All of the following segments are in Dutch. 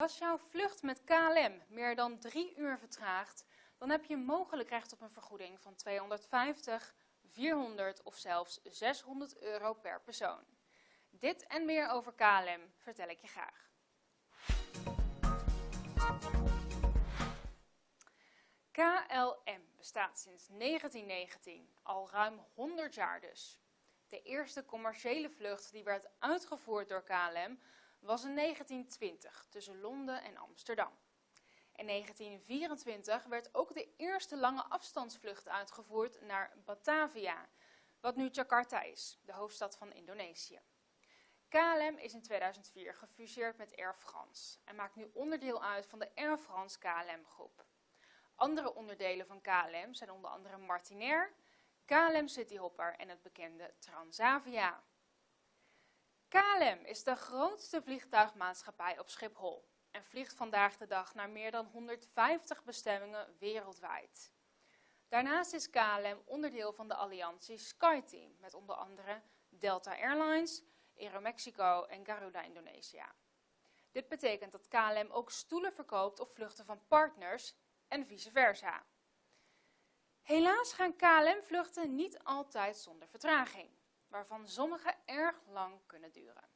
Als jouw vlucht met KLM meer dan drie uur vertraagt, dan heb je mogelijk recht op een vergoeding van 250, 400 of zelfs 600 euro per persoon. Dit en meer over KLM vertel ik je graag. KLM bestaat sinds 1919, al ruim 100 jaar dus. De eerste commerciële vlucht die werd uitgevoerd door KLM was in 1920 tussen Londen en Amsterdam. In 1924 werd ook de eerste lange afstandsvlucht uitgevoerd naar Batavia, wat nu Jakarta is, de hoofdstad van Indonesië. KLM is in 2004 gefuseerd met Air France en maakt nu onderdeel uit van de Air France KLM groep. Andere onderdelen van KLM zijn onder andere Martinair, KLM Cityhopper en het bekende Transavia. KLM is de grootste vliegtuigmaatschappij op Schiphol en vliegt vandaag de dag naar meer dan 150 bestemmingen wereldwijd. Daarnaast is KLM onderdeel van de alliantie SkyTeam met onder andere Delta Airlines, Aeromexico en Garuda Indonesia. Dit betekent dat KLM ook stoelen verkoopt op vluchten van partners en vice versa. Helaas gaan KLM-vluchten niet altijd zonder vertraging, waarvan sommige erg lang kunnen duren.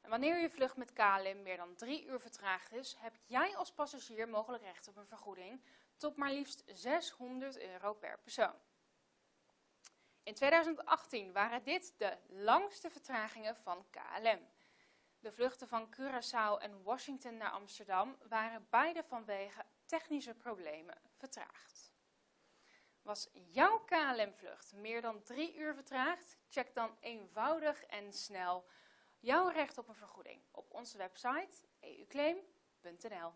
En wanneer je vlucht met KLM meer dan drie uur vertraagd is, heb jij als passagier mogelijk recht op een vergoeding tot maar liefst 600 euro per persoon. In 2018 waren dit de langste vertragingen van KLM. De vluchten van Curaçao en Washington naar Amsterdam waren beide vanwege technische problemen vertraagd. Was jouw KLM-vlucht meer dan drie uur vertraagd? Check dan eenvoudig en snel jouw recht op een vergoeding op onze website euclaim.nl.